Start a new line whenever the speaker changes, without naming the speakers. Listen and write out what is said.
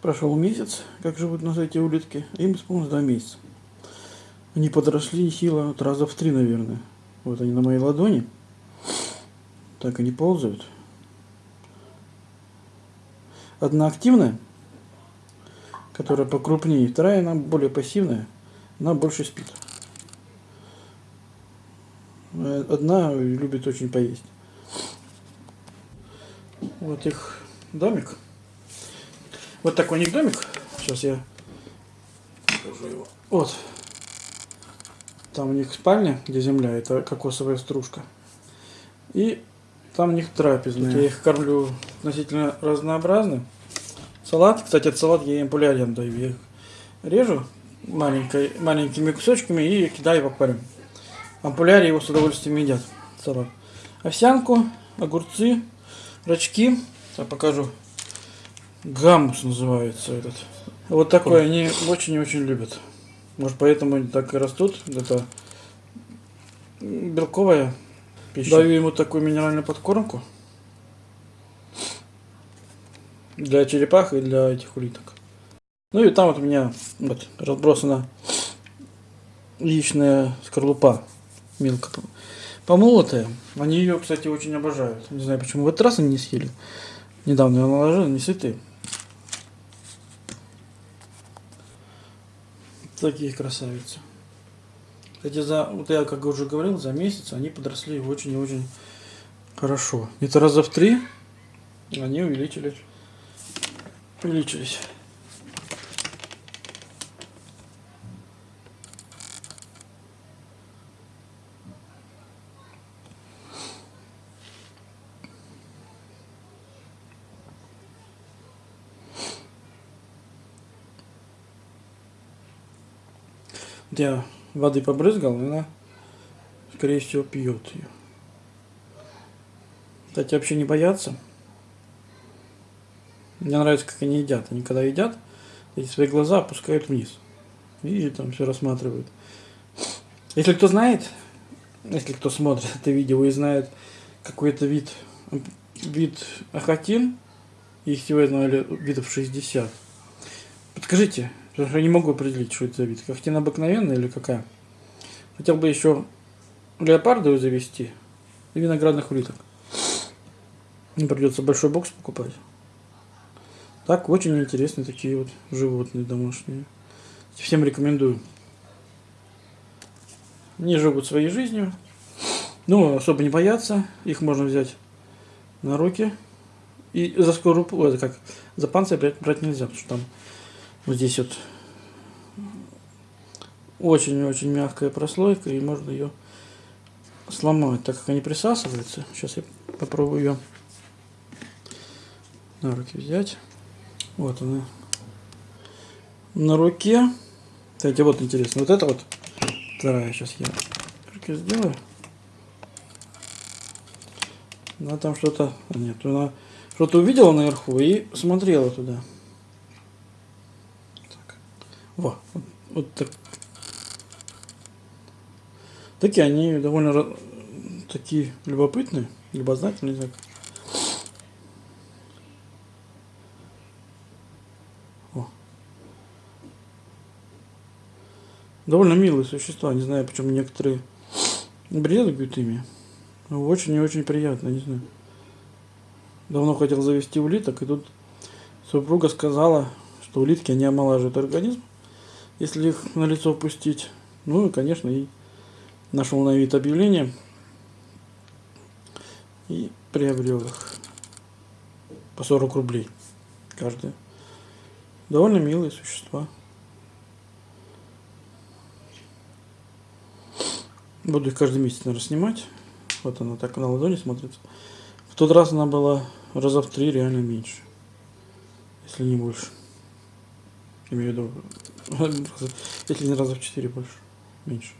Прошел месяц, как живут на эти улитки. Им исполнилось два месяца. Они подросли сила вот раза в три, наверное. Вот они на моей ладони. Так они ползают. Одна активная, которая покрупнее. Вторая, она более пассивная. Она больше спит. Одна любит очень поесть. Вот их домик. Вот такой у них домик. Сейчас я покажу его. Вот. Там у них спальня, где земля, это кокосовая стружка. И там у них трапезная. Я их кормлю относительно разнообразно. Салат, кстати, этот салат я им полярен даю. Я их режу маленькой, маленькими кусочками и кидаю в аквариум. Ампуляре его с удовольствием едят. Салат. Овсянку, огурцы, рачки. Я покажу. Гаммус называется этот. Вот такой они очень и очень любят. Может поэтому они так и растут. Это белковая пища. Даю ему такую минеральную подкормку. Для черепах и для этих улиток. Ну и там вот у меня вот разбросана яичная скорлупа мелко помолотая. Они ее, кстати, очень обожают. Не знаю, почему в этот раз они не съели. Недавно я наложил, не сытые. Такие красавицы. Кстати, за, вот я как уже говорил, за месяц они подросли очень и очень хорошо. Где-то раза в три они увеличились. Увеличились. Я воды побрызгал, и она, скорее всего, пьет ее. Кстати, вообще не боятся. Мне нравится, как они едят. Они когда едят, эти свои глаза опускают вниз. И там все рассматривают. Если кто знает, если кто смотрит это видео и знает какой-то вид, вид ахатин, их сегодня видов 60, подскажите, Потому что я не могу определить, что это за вид. Когтина обыкновенная или какая. Хотел бы еще леопардовую завести и виноградных улиток. Не придется большой бокс покупать. Так, очень интересные такие вот животные домашние. Всем рекомендую. Они живут своей жизнью. Ну, особо не боятся. Их можно взять на руки. И за скорупу, это как, за панцирь брать нельзя, потому что там вот здесь вот очень-очень мягкая прослойка, и можно ее сломать, так как они присасываются. Сейчас я попробую ее на руки взять. Вот она на руке. Кстати, вот интересно, вот это вот вторая, сейчас я руки сделаю. Она там что-то, а нет, она что-то увидела наверху и смотрела туда. Во, вот, вот так. Такие они довольно такие любопытные, любознательные, не. О. Довольно милые существа, не знаю, почему некоторые бредуют ими. Но очень и очень приятно, не знаю. Давно хотел завести улиток, и тут супруга сказала, что улитки, они омолаживают организм если их на лицо пустить. Ну и, конечно, и нашел на вид объявление и приобрел их по 40 рублей каждая. Довольно милые существа. Буду их каждый месяц, наверное, снимать. Вот она так на ладони смотрится. В тот раз она была раза в три реально меньше. Если не больше. Имею в виду, если не раза в четыре больше, меньше.